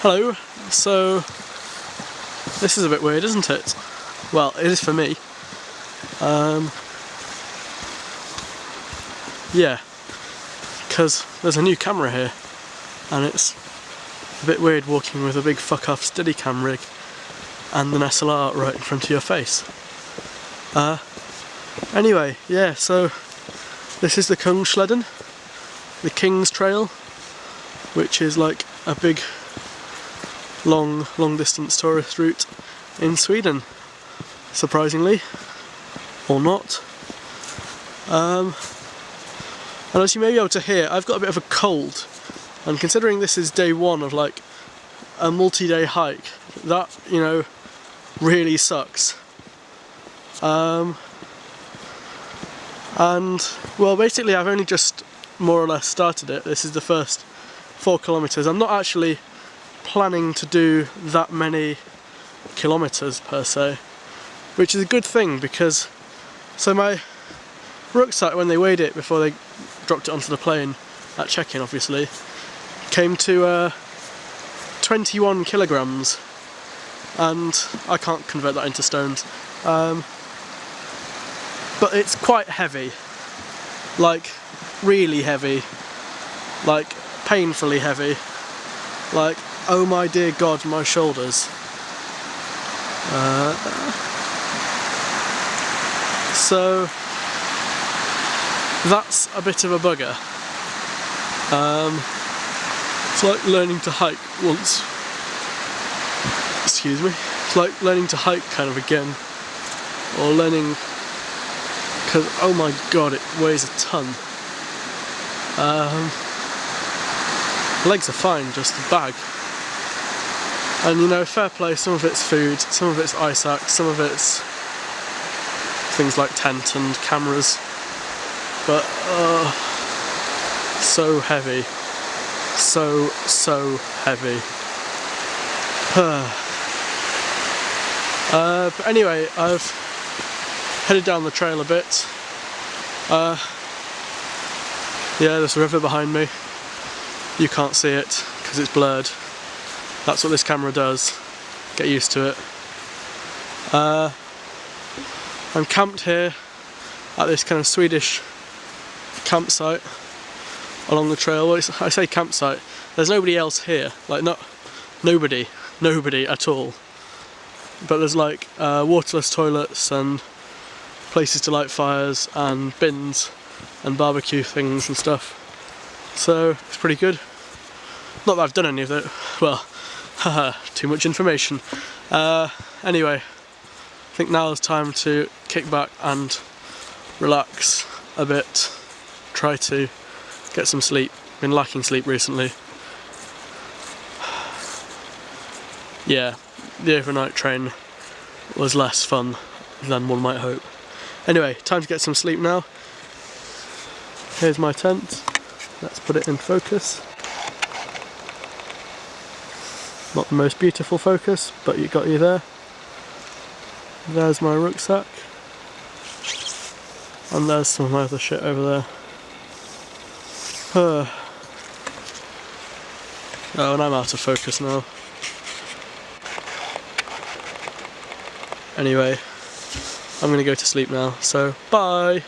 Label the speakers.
Speaker 1: Hello, so this is a bit weird isn't it? Well it is for me. Um, yeah, because there's a new camera here and it's a bit weird walking with a big fuck off Steadicam rig and an SLR right in front of your face. Uh, anyway, yeah, so this is the Kungsleden, the King's Trail, which is like a big long, long distance tourist route in Sweden, surprisingly, or not. Um, and as you may be able to hear, I've got a bit of a cold, and considering this is day one of like a multi-day hike, that, you know, really sucks. Um, and, well basically I've only just more or less started it. This is the first four kilometres. I'm not actually planning to do that many kilometres per se, which is a good thing because so my rucksack when they weighed it before they dropped it onto the plane at check-in obviously came to uh, 21 kilograms. And I can't convert that into stones. Um, but it's quite heavy. Like really heavy. Like painfully heavy. Like Oh my dear God, my shoulders. Uh, so that's a bit of a bugger. Um, it's like learning to hike once. Excuse me. It's like learning to hike kind of again. Or learning because oh my god it weighs a ton. Um, legs are fine, just the bag and you know, fair play, some of it's food, some of it's ice axe, some of it's things like tent and cameras. But, uh, so heavy. So, so heavy. uh, but anyway, I've headed down the trail a bit. Uh, yeah, there's a river behind me. You can't see it because it's blurred. That's what this camera does. Get used to it. Uh, I'm camped here at this kind of Swedish campsite along the trail. Well, I say campsite, there's nobody else here. Like, not nobody, nobody at all. But there's like uh, waterless toilets and places to light fires and bins and barbecue things and stuff. So it's pretty good. Not that I've done any of it. Well, too much information. Uh, anyway, I think now is time to kick back and relax a bit. Try to get some sleep. Been lacking sleep recently. Yeah, the overnight train was less fun than one might hope. Anyway, time to get some sleep now. Here's my tent. Let's put it in focus. Not the most beautiful focus, but you got you there. There's my rucksack. And there's some of my other shit over there. Uh. Oh, and I'm out of focus now. Anyway, I'm gonna go to sleep now, so bye!